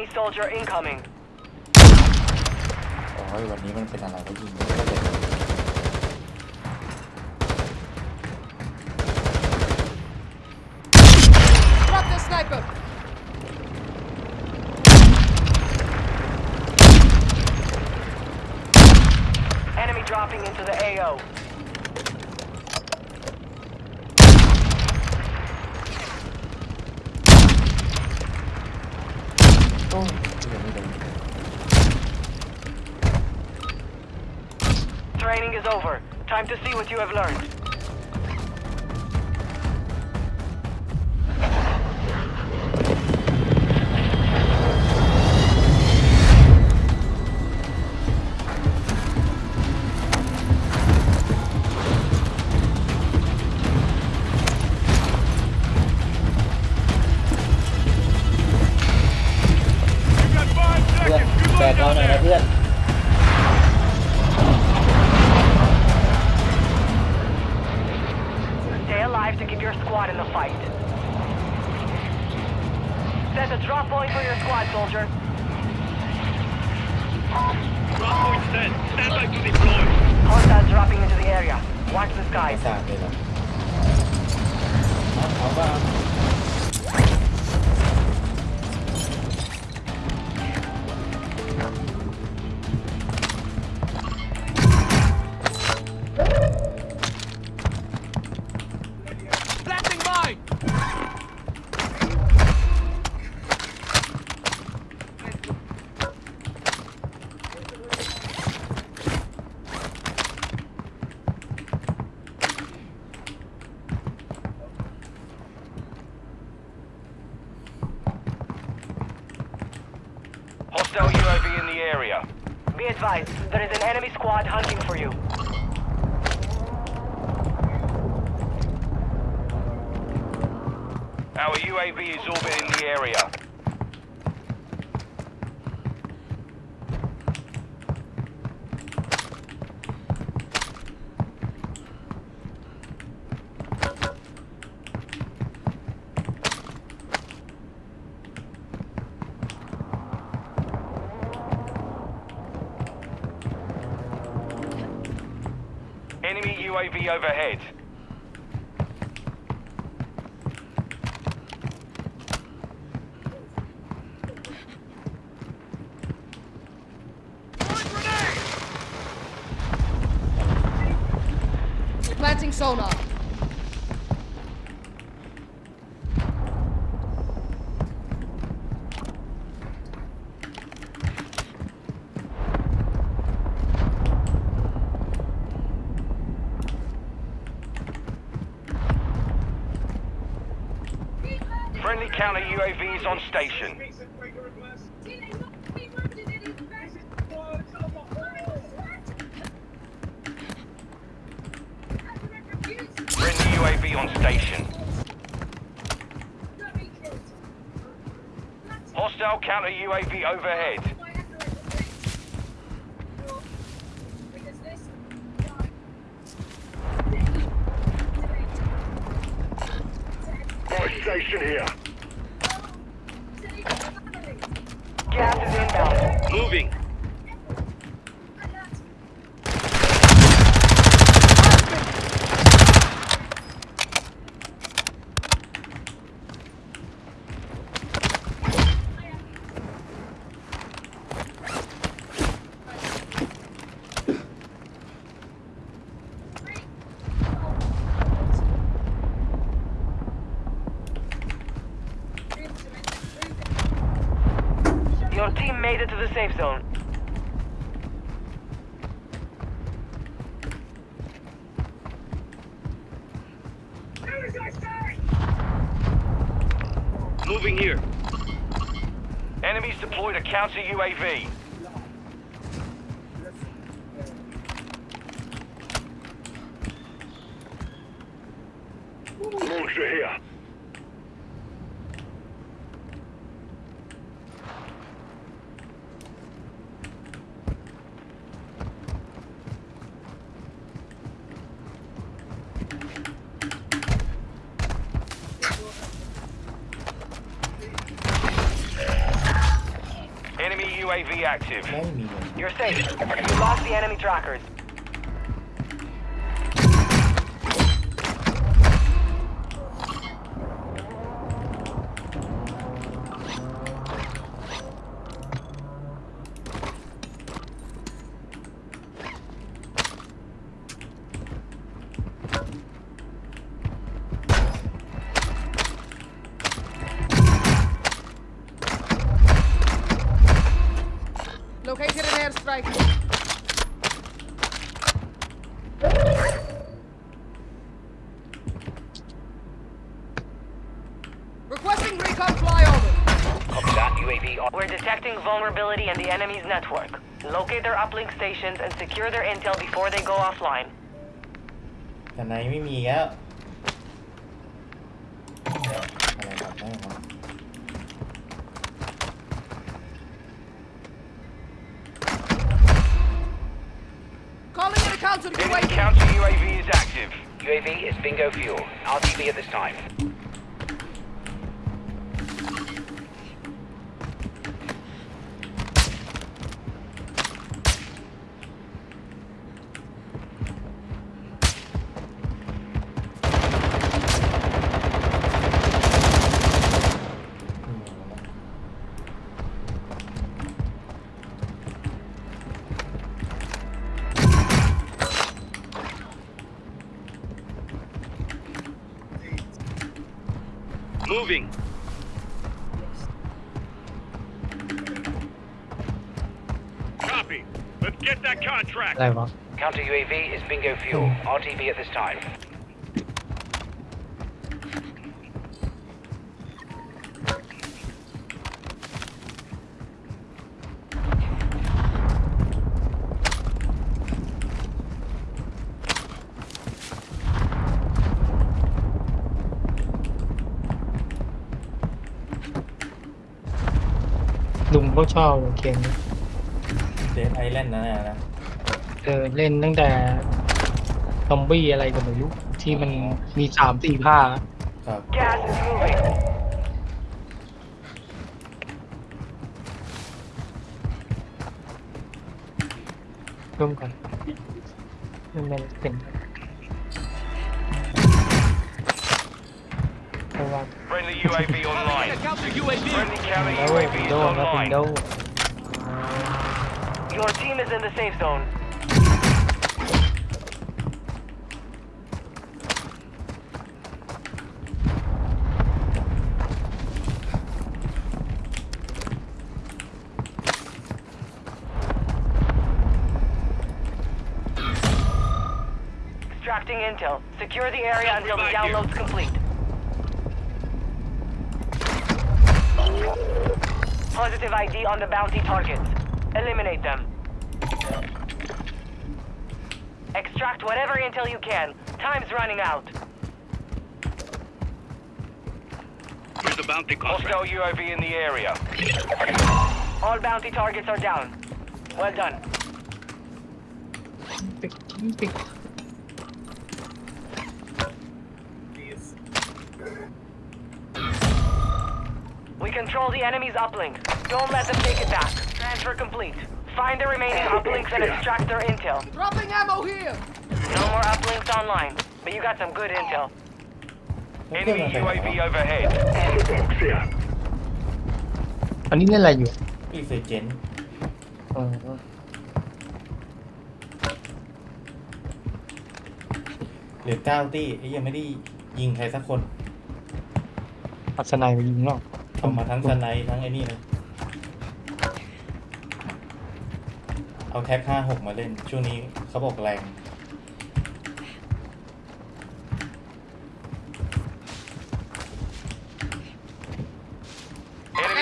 Enemy soldier incoming. โอ้ยวันนี้มันเป็นอะไรก็ยิงไม่ได้เลย Drop the sniper! Enemy dropping into the AO. Training is over. Time to see what you have learned. Watch the ไม่ skies. ทราบเลยเหรอเอาเอาบ้า Advised, there is an enemy squad hunting for you. Our UAV is orbiting the area. UAV overhead. Planting sonar. Friendly counter Is on station. Friendly UAV on station. Hostile counter UAV overhead. Station here. Gas is inbound. Moving. Your team made it to the safe zone. Moving here. Enemies deployed a counter UAV. Launcher here. UAV active. You're safe. You lost the enemy trackers. detecting vulnerability in the enemy's network. Locate their uplink stations and secure their intel before they go offline. แต่ไหนไม่มีแล้วอะไรทำได้วะ Calling in a counter UAV. Counter UAV is active. UAV is bingo fuel. RTB at this time. moving. Copy. Let's get that contract. Counter UAV is bingo fuel. RTB at this time. ชอบเกมนี้เดนไอแลนด์นั่นแหละนะเออเล่นตั้งแต่ซอมบี้อะไรก็ไม่รู้ที่มันมีสามสี่ภาคอะครับ Gas is moving. ร่วมกันมันเป็นเพร for one. Friendly UAV online. Friendly carry no, UAV is online. No. Your team is in the safe zone. Extracting intel. Secure the area until the download's complete. positive ID on the bounty targets. Eliminate them. Extract whatever intel you can. Time's running out. Where's the bounty contract. Hostile UAV in the area. All bounty targets are down. Well done. We control the enemy's uplink. Don't let them take it back. Transfer complete. Find the remaining uplinks and extract their intel. Dropping ammo here. No more uplinks online, but you got some good intel. แล้วเครื่อง Enemy มันไปไหน UAV วะ overhead. อันนี้เล่นอะไรอยู่อีเฟเจนอ๋อหรือเก้าตี้ไอ้ยังไม่ได้ยิงใครสักคน อัศนัยมายิงนอกทำมาทั้งสไนด์ทั้งไอ้นี่เลย เอาแท็กห้าหกมาเล่น ช่วงนี้เขาบอกแรง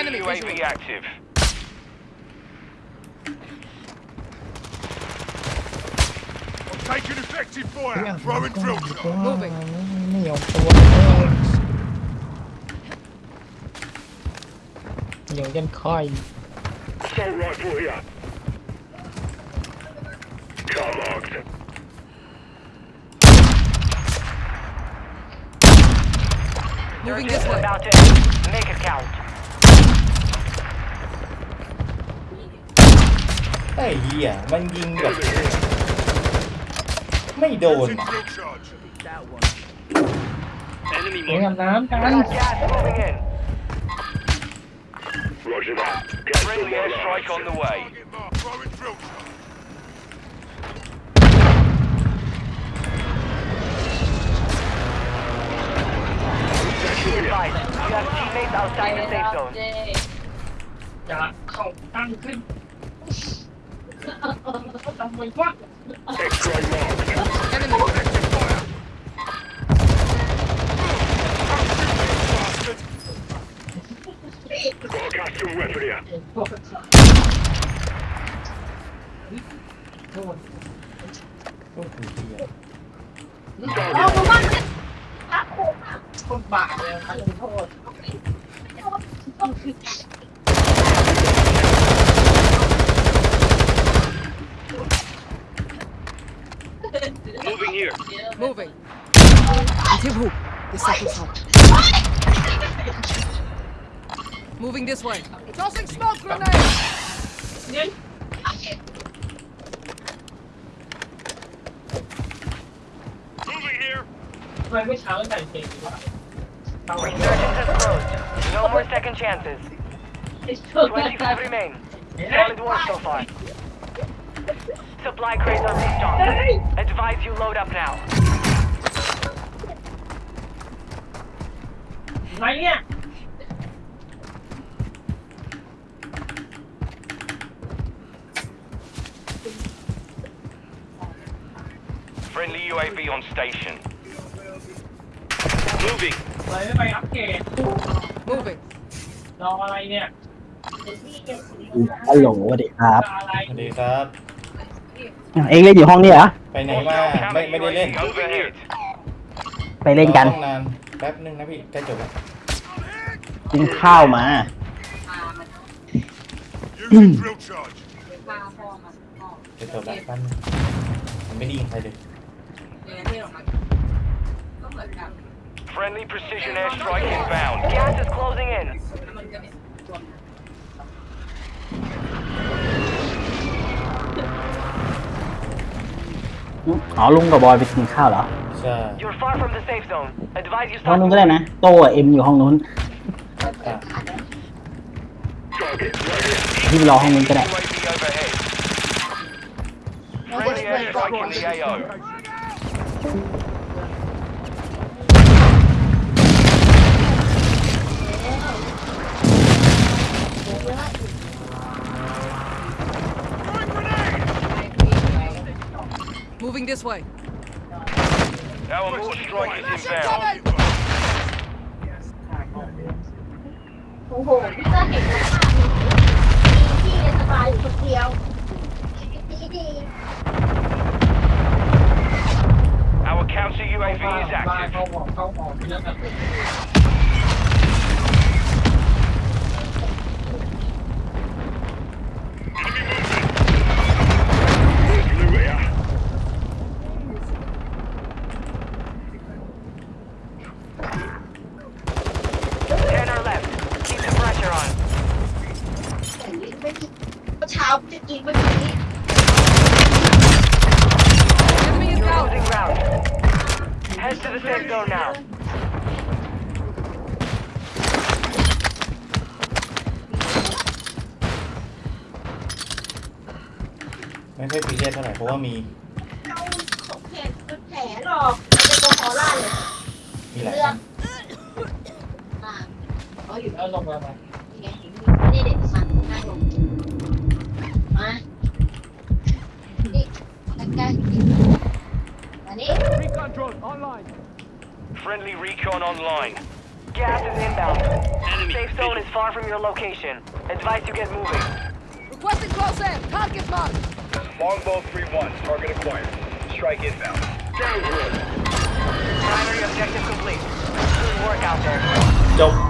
Enemy Enemy UAV visual. active. Taking effective เฮ้ย fire. อะ Throwing drill ไม่ shot. ไม่ยอมตัวเลยเดี๋ยวยันค่อย Assault rifle here. Covered. Moving Surgeons this way. about to end. Make it count. ไอ้เหี้ยมันยิงแบบไม่โดนอะ Enemy เลี้ยง mark. อาบน้ำกัน We got gas moving in. Roger that. Gas Friendly airstrike on the way. Be advised, you have teammates outside the safe zone. จะเข้าตั้งขึ้นทำไมวะ X-ray marked. Enemy. Got a custom weapon here. โอ้โหเหี้ย คนบาปเลยครับโทษ Moving here. Moving. Active hook. The second stop. Moving this way. Tossing smoke grenade. Moving here. ทำไมไม่เช้าใส่เกงวะเอาไว้ Resurgence has closed. No more second chances. 25 remain. Solid one so far. Supply crates are restocked. Advise you load up now. Right. Friendly UAV on station. Moving. อะไรไม่ไปอัปเกรด Moving. รออะไรเนี่ยฮัลโหลสวัสดีครับรออะไรสวัสดีครับเองเล่นอยู่ห้องนี้เหรอ ไปไหนมาไม่ไม่ได้เล่น UAV overhead. ไปเล่นกัน รอห้องนานแป๊บนึงนะพี่ใกล้จบแล้วกินข้าวมา Using drill charge. จะจบแล้วแป๊บนึงมันไม่ได้ยิงใครเลย Friendly precision airstrike inbound. Gas is closing in. อ๋อลุงกับ บอยไปกินข้าวเหรอ ใช่ You're far from the safe zone. Advise you ห้อง stop นู้นก็ได้นะ โตกับเอ็มอยู่ห้องนู้น อ่ะ Target ready. ที่ไปรอห้องนู้นก็ได้ UAV overhead. Friendly airstrike in the AO. Moving this way. Our more strike is inbound. Coming. โอ้โหพี่ก็เห็นสภาพมีพี่สบายอยู่คนเดียวดีดี Our counter UAV บ้าน is บ้าน active. ไม่มีเช้าจะกินวันนี้ Enemy is down. Losing ground. Head to the safe zone now. ไม่ค่อยซีเรียสเท่าไหร่เพราะว่ามีเอาสองแขนเป็นแผลหรอกเป็นตัวคอล่าเลยมีหลายเลืออัดนอ่าเขาอยู่ แล้วลงมาไหม Recon drone online. Friendly recon online. Gas is inbound. Safe zone is far from your location. Advise you get moving. Requesting close air. Target mark. Longbow 3-1. Target acquired. Strike inbound. Sounds good. Primary objective complete. Good work out there. จ